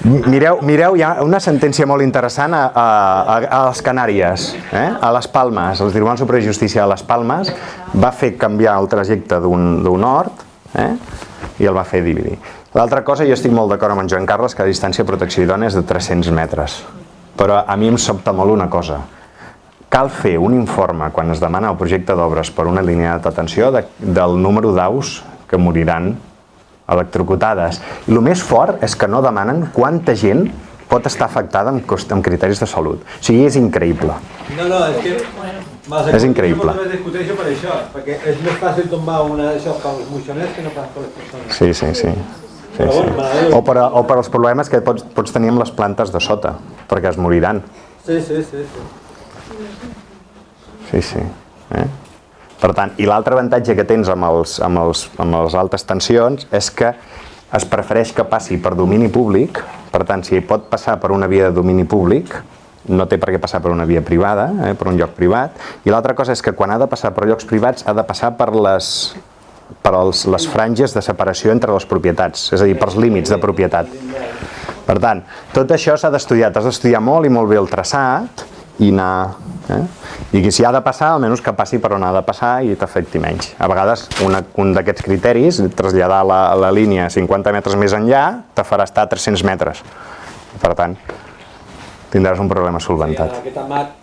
Speaker 1: Mireu, mireu, hi ha una sentència molt interessant a, a, a, a les Canàries, eh? a les Palmes. El Tribunal Superior de Justícia de les Palmes va fer canviar el trajecte d'un d'un hort eh? i el va fer dividir. L'altra cosa, jo estic molt d'acord amb en Joan Carles que la distància de protecció idònia és de 300 metres. Però a mi em sobta molt una cosa. Cal fer un informe quan es demana el projecte d'obres per una línia de detenció de, del número d'aus que moriran electrocutades. I el més fort és que no demanen quanta gent pot estar afectada amb, cost, amb criteris de salut. O sigui, és increïble.
Speaker 3: No, no, és que...
Speaker 1: És increïble.
Speaker 3: Vegades discuteixo per això, perquè és més fàcil tombar una d'això pels moixoners que no pas per les persones.
Speaker 1: Sí, sí, sí. sí, sí. O, per, o per als problemes que pots, pots tenir amb les plantes de sota, perquè es moriran.
Speaker 3: Sí, sí, sí. sí.
Speaker 1: Sí, sí. Eh? Per tant, i l'altre avantatge que tens amb, els, amb, els, amb les altes tensions és que es prefereix que passi per domini públic, per tant, si pot passar per una via de domini públic, no té per què passar per una via privada, eh, per un lloc privat, i l'altra cosa és que quan ha de passar per llocs privats ha de passar per les, per els, les franges de separació entre les propietats, és a dir, pels límits de propietat. Per tant, tot això s'ha d'estudiar, t'has d'estudiar molt i molt bé el traçat i anar... Eh? I que si ha de passar, almenys que passi per on ha de passar i t'afecti menys. A vegades, una, un d'aquests criteris, traslladar la, la línia 50 metres més enllà, te farà estar a 300 metres. Per tant, tindràs un problema
Speaker 3: Sí, en
Speaker 1: solventat.
Speaker 3: aquest amat,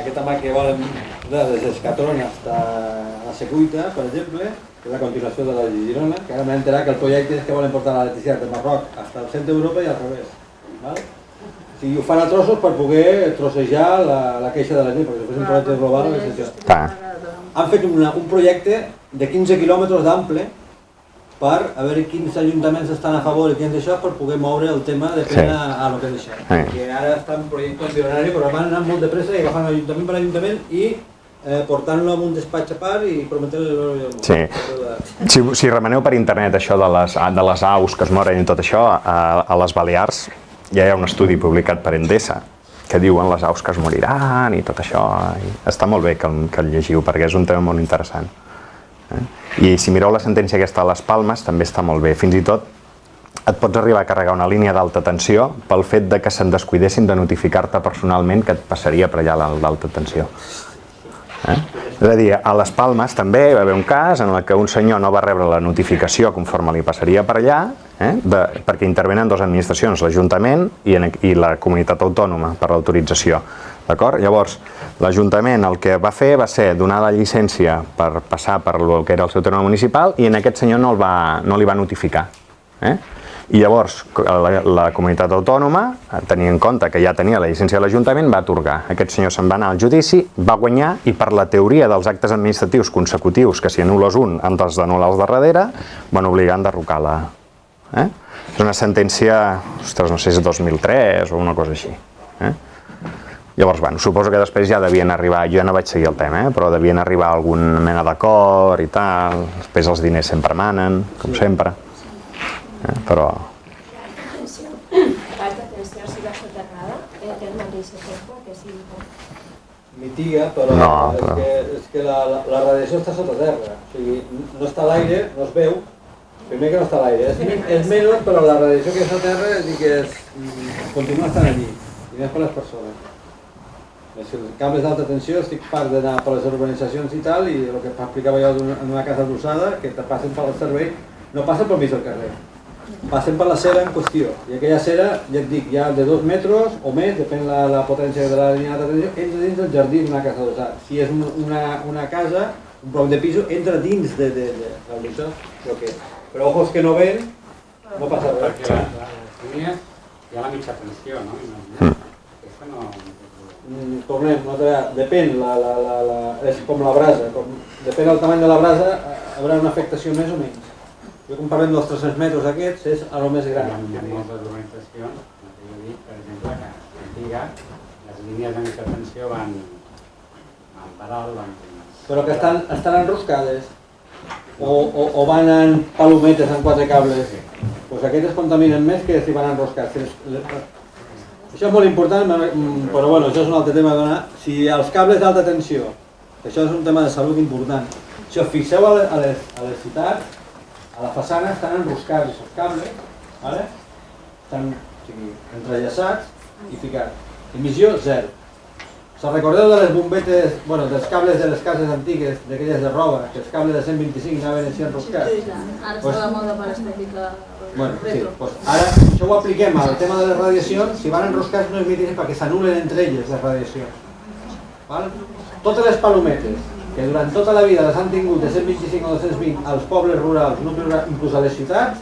Speaker 3: aquest amat que volen des d'Escatrona fins a Secuita, per exemple, que és la continuació de la de Girona, que ara m'he enterat que el projecte és que volen portar l'electricitat de Marroc fins al centre d'Europa i al revés. Val? Sigui, ho fan a trossos per poder trossejar la, la queixa de la gent, perquè després un projecte global és.
Speaker 1: Clar.
Speaker 3: Han fet una, un projecte de 15 quilòmetres d'ample per a veure quins ajuntaments estan a favor i quins això per poder moure el tema de pena
Speaker 1: Sí.
Speaker 3: a, a lo que és això.
Speaker 1: Sí.
Speaker 3: Que ara està en projecte embrionari, però van anar molt de pressa i agafant ajuntament per ajuntament i eh, portant-lo en un despatx a part i prometent-li l'oro i el.
Speaker 1: Sí. Si, si remeneu per internet això de les, de les aus que es moren i tot això, a, a les Balears ja hi ha un estudi publicat per Endesa que diuen les aus que es moriran i tot això. I està molt bé que, el- que el llegiu perquè és un tema molt interessant. Eh? I si mireu la sentència aquesta a les Palmes també està molt bé. Fins i tot et pots arribar a carregar una línia d'alta tensió pel fet de que se'n descuidessin de notificar-te personalment que et passaria per allà l'alt- l'alta tensió. Eh? És a dir, a les Palmes també hi va haver un cas en el que un senyor no va rebre la notificació conforme li passaria per allà, eh? de, perquè intervenen dues administracions, l'Ajuntament i, i la comunitat autònoma per l'autorització. Llavors, l'Ajuntament el que va fer va ser donar la llicència per passar per el que era el seu terme municipal i en aquest senyor no, el va, no li va notificar. Eh? I llavors la, la comunitat autònoma, tenint en compte que ja tenia la llicència de l'Ajuntament, va atorgar. Aquest senyor se'n va anar al judici, va guanyar i per la teoria dels actes administratius consecutius, que si anules un han d'anul·lar els de darrere, van obligar a enderrocar la... Eh? És una sentència, ostres, no sé si és 2003 o una cosa així. Eh? Llavors, bueno, suposo que després ja devien arribar, jo ja no vaig seguir el tema, eh? però devien arribar a alguna mena d'acord i tal, després els diners sempre manen, com sempre. Eh? Però.
Speaker 3: Mitiga, però,
Speaker 1: No,
Speaker 3: és,
Speaker 1: però-
Speaker 3: que, és que la, la, la radiació està sota terra. O sigui, no està a l'aire, no es veu. Primer que no està a l'aire. És, és menys, però la radiació que està a terra és dir que és, mm, continua estant allí. I més per les persones. És que els cables d'alta tensió estic part d'anar per les urbanitzacions i tal, i el que explicava jo en una casa adossada, que te passen per el servei, no passen pel mig del carrer. Passen per la cera en qüestió. I aquella cera, ja et dic, ja de dos metres o més, depèn la, la potència de la línia d'alta tensió, entra dins del jardí d'una casa adossada. Si és un- una, una casa, un bloc de pisos, entra dins de, de, de, de, de, de que és. Però ojos que no ven, no passa res.
Speaker 6: Perquè la- la- les línies hi ha la mitja tensió, no? No...
Speaker 3: Mm, tornem, no te, depèn, la, la, la, la, és com la brasa, com, depèn del tamany de la brasa, eh, haurà una afectació més o menys. Jo quan parlem dels 300 metres aquests, és a lo més gran.
Speaker 6: hi ha moltes urbanitzacions, dit, per exemple, que antiga, les línies de mitja tensió van, van per alt, van...
Speaker 3: Però que estan, estan enroscades o, o, o van en palometes en quatre cables. Pues aquestes contaminen més que si van enroscats. És- Això és molt important, mm, però bueno, això és un altre tema donar. Si els cables d'alta tensió, això és un tema de salut important, si us fixeu a les, a les ciutats, a la façana estan enroscats els cables, ¿vale? estan o sigui, entrellaçats i ficats. Emissió zero. Se'n recordeu de les bombetes, bueno, dels cables de les cases antigues, d'aquelles de roba, que els cables de 125 anaven així enroscats?
Speaker 4: Ara
Speaker 3: Pues-
Speaker 4: està de moda per estètica
Speaker 3: Bueno, sí,
Speaker 4: retro.
Speaker 3: doncs ara això ho apliquem al tema de les radiacions, si van enroscats no es mitin perquè s'anulen entre elles les radiacions. Val? Totes les palometes que durant tota la vida les han tingut de 125 o 220 als pobles rurals, nuclis rurals, inclús a les ciutats,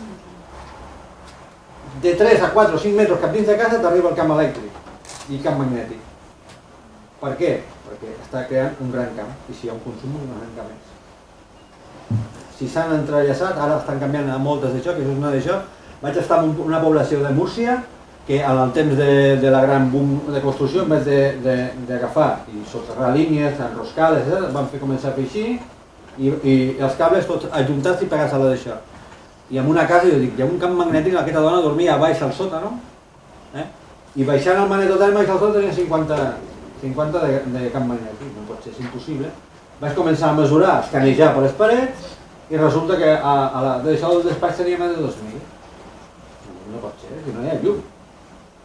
Speaker 3: de 3 a 4 o 5 metres cap dins de casa t'arriba el camp elèctric i camp magnètic. Per què? Perquè està creant un gran camp i si hi ha un consum, un gran camp és si s'han entrellaçat, ara estan canviant a moltes d'això, que això és una d'això. Vaig estar en un- una població de Múrcia que en el temps de, de la gran boom de construcció, en vez de- de- d'agafar i soterrar línies, enroscades, eh, van fer començar a fer així i, i els cables tots ajuntats i pegats a la d'això. I en una casa, jo dic, hi ha un camp magnètic, aquesta dona dormia a baix al sòtano, eh? i baixant el magnetoterme baix al sòtano tenia 50, 50 de, de camp magnètic, no pot ser, és impossible. Vaig començar a mesurar, escanejar per les parets, i resulta que a, a la, d'això del despatx tenia més de 2.000. No pot ser, que no hi ha llum.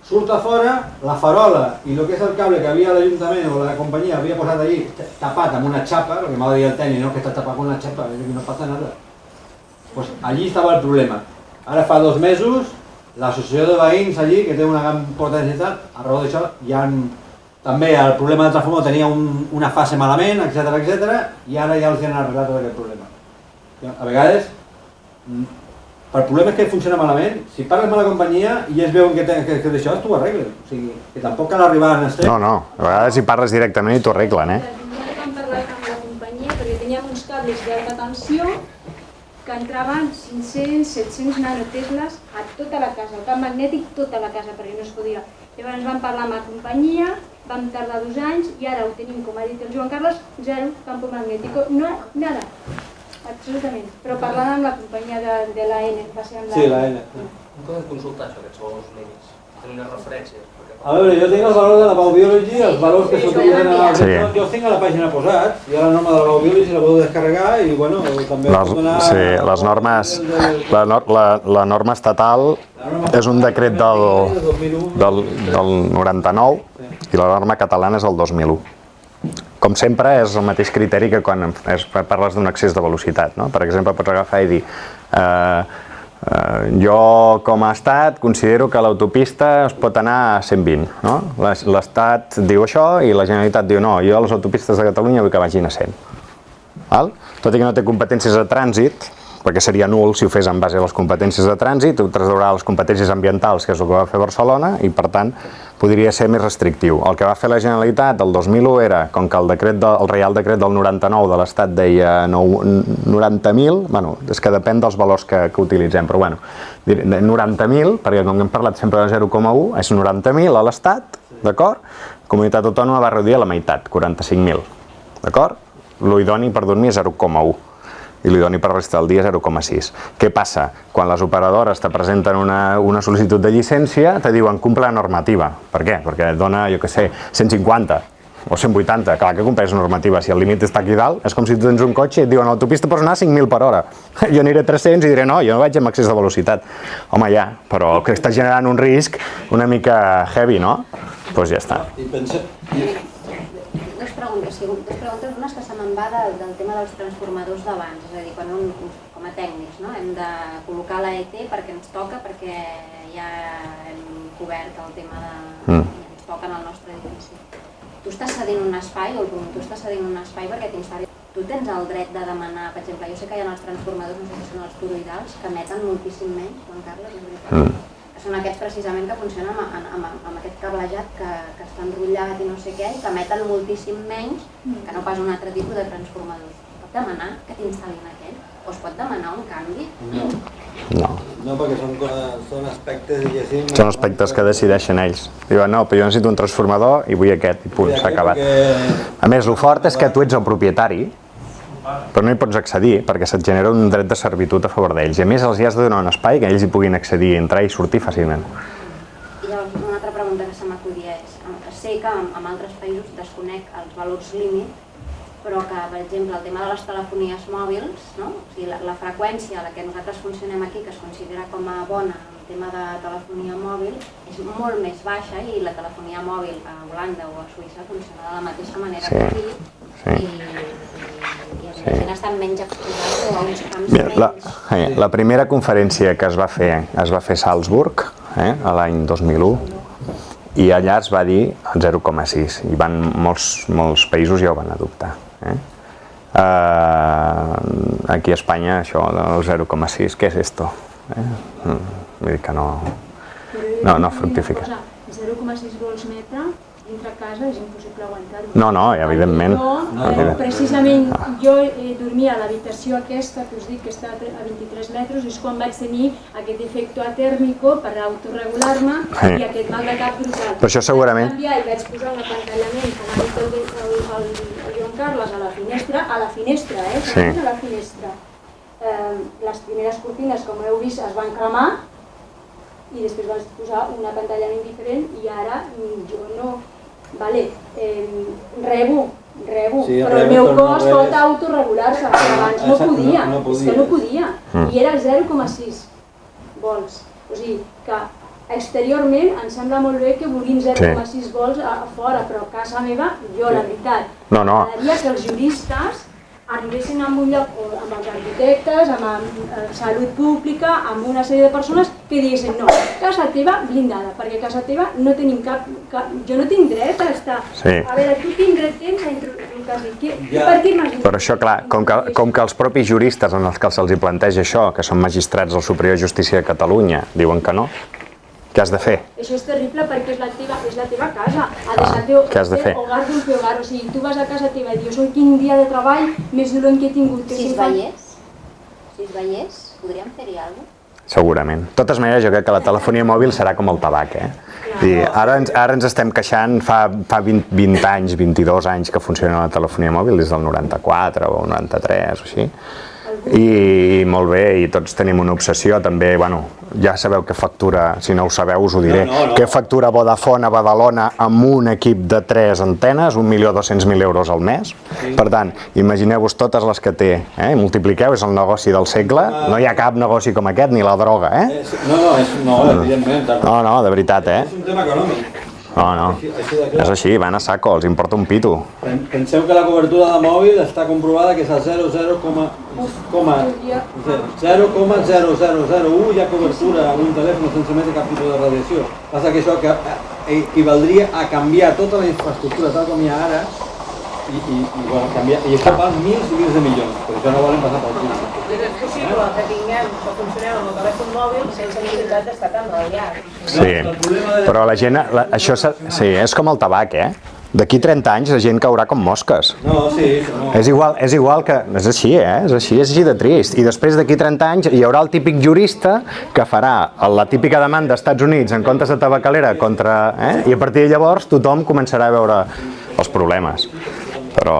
Speaker 3: Surt a fora, la farola i el que és el cable que havia l'Ajuntament o la companyia havia posat allí tapat amb una xapa, el que m'ha de dir el tècnic, no, que està tapat amb una xapa, que no passa nada. Pues allí estava el problema. Ara fa dos mesos, l'associació de veïns allí, que té una gran potencialitat, a raó d'això, ja han també el problema del transformador tenia un, una fase malament, etc etc i ara ja els han arreglat tot aquest problema. A vegades, mm, per problemes que funciona malament, si parles amb la companyia i ells veuen que, te, que, que d'això t'ho arreglen. O sigui, que tampoc cal arribar a extrem.
Speaker 1: No, no, a vegades hi parles directament i t'ho arreglen, eh?
Speaker 5: Vam parlar amb la companyia perquè teníem uns cables d'alta tensió que entraven 500, 700 nanotesles a tota la casa, el camp magnètic tota la casa, perquè no es podia. Llavors vam parlar amb la companyia, vam tardar dos anys i ara ho tenim, com ha dit el Joan Carles, zero campo magnètico, no, nada, absolutament. Però parlant amb la companyia de, de l'AN, va ser amb
Speaker 3: Sí, la N.
Speaker 7: On podem consultar això, aquests valors límits? Tenir unes referències? Perquè...
Speaker 3: A veure, jo tinc els valors de la Baubiology, els valors que s'utilitzen a
Speaker 1: Sí.
Speaker 3: jo, els tinc a la pàgina posats, jo la norma de la Baubiology la podeu descarregar i bueno, també
Speaker 1: Les,
Speaker 3: donar...
Speaker 1: sí, les normes, la, nor- la, la norma estatal és un decret del, del, del 99 i la norma catalana és el 2001. Com sempre, és el mateix criteri que quan es, parles d'un excés de velocitat. No? Per exemple, pots agafar i dir eh, eh, jo, com a estat, considero que l'autopista es pot anar a 120. No? L'es- L'estat diu això i la Generalitat diu no, jo a les autopistes de Catalunya vull que vagin a 100. Val? Tot i que no té competències de trànsit, perquè seria nul si ho fes en base a les competències de trànsit, ho traslladurà a les competències ambientals, que és el que va fer Barcelona, i per tant podria ser més restrictiu. El que va fer la Generalitat el 2001 era, com que el, decret de, el Reial Decret del 99 de l'Estat deia nou- 90.000, bueno, és que depèn dels valors que, que utilitzem, però bueno, diré 90.000, perquè com hem parlat sempre de 0,1, és 90.000 a l'Estat, d'acord? Comunitat Autònoma va reduir a la meitat, 45.000, d'acord? Lo idoni per dormir és 0,1 i l'idoni per resta del dia 0,6. Què passa? Quan les operadores te presenten una, una sol·licitud de llicència, te diuen compla la normativa. Per què? Perquè et dona, jo què sé, 150 o 180. Clar que compleix normativa. Si el límit està aquí dalt, és com si tu tens un cotxe i et diuen a l'autopista pots anar a 5.000 per hora. Jo aniré a 300 i diré no, jo no vaig amb excés de velocitat. Home, ja, però que està generant un risc una mica heavy, no? Doncs pues ja està.
Speaker 3: I pensa...
Speaker 8: Preguntes, sí, dos preguntes, una és que se me'n va del, del tema dels transformadors d'abans, és a dir, quan un, com a tècnics no? hem de col·locar l'AET perquè ens toca, perquè ja hem cobert el tema de...
Speaker 1: Mm.
Speaker 8: ens toca en el nostre edifici. Tu estàs cedint un espai, o el promotor està cedint un espai perquè t'instal·li... Tu tens el dret de demanar, per exemple, jo sé que hi ha els transformadors, no sé si són els toroidals, que emeten moltíssim menys, Joan Carles, és veritat?
Speaker 1: Mm.
Speaker 8: Que són aquests precisament que funcionen amb, amb, amb, amb aquest cablejat que, que està enrotllat i no sé què, i que emeten moltíssim menys que no pas un altre tipus de transformadors. Es pot demanar que t'instal·lin aquell? O es pot demanar un canvi?
Speaker 3: No,
Speaker 1: No.
Speaker 3: no perquè són, són aspectes, diguéssim...
Speaker 1: Són aspectes que decideixen ells. Diuen, no, però jo necessito un transformador i vull aquest, i punt, s'ha acabat.
Speaker 3: Perquè...
Speaker 1: A més, el fort és que tu ets el propietari, però no hi pots accedir perquè se't genera un dret de servitud a favor d'ells. I a més els hi has de donar un espai que ells hi puguin accedir, entrar i sortir fàcilment.
Speaker 8: I llavors una altra pregunta que se m'acudia és, sé que en, en altres països desconec els valors límit, però que, per exemple, el tema de les telefonies mòbils, no? o sigui, la, la freqüència a la que nosaltres funcionem aquí, que es considera com a bona tema de telefonia mòbil, és molt més baixa i la telefonia mòbil a Holanda o a Suïssa funciona de la mateixa manera
Speaker 1: Sí,
Speaker 8: que aquí
Speaker 1: sí.
Speaker 8: i, i, i la gent està menys exposada a uns camps
Speaker 1: Mira, la, eh, la primera conferència que es va fer es va fer a Salzburg, eh, a l'any 2001, i allà es va dir el 0,6 i van molts, molts països ja ho van adoptar. Eh? Uh, aquí a Espanya això del 0,6, què és esto? Eh? Mm, Vull dir que no... No, no fructifica.
Speaker 5: 0,6 vols metre dintre casa és impossible aguantar-ho.
Speaker 1: No, no, evidentment.
Speaker 5: Jo,
Speaker 3: No,
Speaker 5: eh, precisament, jo eh, dormia a l'habitació aquesta, que us dic que està a tre- a 23 metres, és quan vaig tenir aquest efecte atèrmico per autoregular-me
Speaker 1: Sí.
Speaker 5: i aquest mal de cap brutal.
Speaker 1: Però això segurament-
Speaker 5: Vaig canviar i vaig posar un apantallament, com ha dit el, el, el, el Joan Carles, a la finestra, a la finestra, eh?
Speaker 1: Sí.
Speaker 5: A la finestra. Eh, les primeres cortines, com heu vist, es van cremar i després vas posar un apantallament diferent i ara mm, jo no... Vale, eh, rebo, rebo,
Speaker 3: Sí,
Speaker 5: però el meu
Speaker 3: no
Speaker 5: cos
Speaker 3: rebes.
Speaker 5: pot autoregular-se, però abans no
Speaker 3: Exacte, no-
Speaker 5: podia,
Speaker 3: no
Speaker 5: és que no podia.
Speaker 1: Mm.
Speaker 5: I era 0,6 volts. O sigui que exteriorment em sembla molt bé que vulguin 0,6 volts a, a fora, però a casa meva, jo la veritat,
Speaker 1: No, no.
Speaker 5: m'agradaria que els juristes arribessin a un lloc o amb els arquitectes, amb, amb eh, salut pública, amb una sèrie de persones que diguessin no, casa teva blindada, perquè casa teva no tenim cap, cap jo no tinc dret a estar.
Speaker 1: Sí.
Speaker 5: A veure, tu quin dret tens a introduir-te? Què,
Speaker 3: Ja.
Speaker 5: per què m'has
Speaker 1: Però això, clar, com que, com que els propis juristes en els que se'ls hi planteja això, que són magistrats del Superior de Justícia de Catalunya, diuen que no, què has de fer?
Speaker 5: Això és terrible perquè és la teva, és la teva casa. Ha de
Speaker 1: Ah,
Speaker 5: ser el teu,
Speaker 1: què has de fer?
Speaker 5: hogar d'un teu hogar. O sigui, tu vas a casa teva i dius, oi, quin dia de treball més dolent que he tingut. Que
Speaker 8: Si es veiés, si es veiés, podríem fer-hi alguna cosa?
Speaker 1: Segurament. De totes maneres, jo crec que la telefonia mòbil serà com el tabac, eh? I ara, ens, ara ens estem queixant, fa, fa 20, 20 anys, 22 anys que funciona la telefonia mòbil, des del 94 o 93 o així. I, i molt bé, i tots tenim una obsessió també, bueno, ja sabeu què factura, si no ho sabeu us ho diré,
Speaker 3: No, no, no.
Speaker 1: què factura Vodafone a Badalona amb un equip de 3 antenes, 1.200.000 euros al mes. Per tant, imagineu-vos totes les que té, eh? multipliqueu, és el negoci del segle, no hi ha cap negoci com aquest, ni la droga, eh?
Speaker 3: És, no, no, és, no.
Speaker 1: No, no, de veritat, eh?
Speaker 3: És un tema econòmic.
Speaker 1: No, no.
Speaker 3: Així, així.
Speaker 1: És així, van a saco, els importa un pito.
Speaker 3: Pen- Penseu que la cobertura de mòbil està comprovada que és a 0,0,0 coma- 0,0001 hi ha cobertura amb un telèfon sense emetre cap tipus de radiació. Passa que això que eh, equivaldria a canviar tota la infraestructura tal com hi ha ara i, i, i, bueno, canviar, i això val mils i mils de milions, per això no volen passar pel cul.
Speaker 2: Doncs és possible que tinguem, que funcionem amb el telèfon mòbil sense necessitat d'estar tan llar.
Speaker 1: Sí, però la gent, la, això sí, és com el tabac, eh? D'aquí 30 anys la gent caurà com mosques.
Speaker 3: No, sí, no.
Speaker 1: És igual, és igual que... És així, eh? És així, és així de trist. I després d'aquí 30 anys hi haurà el típic jurista que farà la típica demanda als Estats Units en comptes de tabacalera contra... Eh? I a partir de llavors tothom començarà a veure els problemes. Però...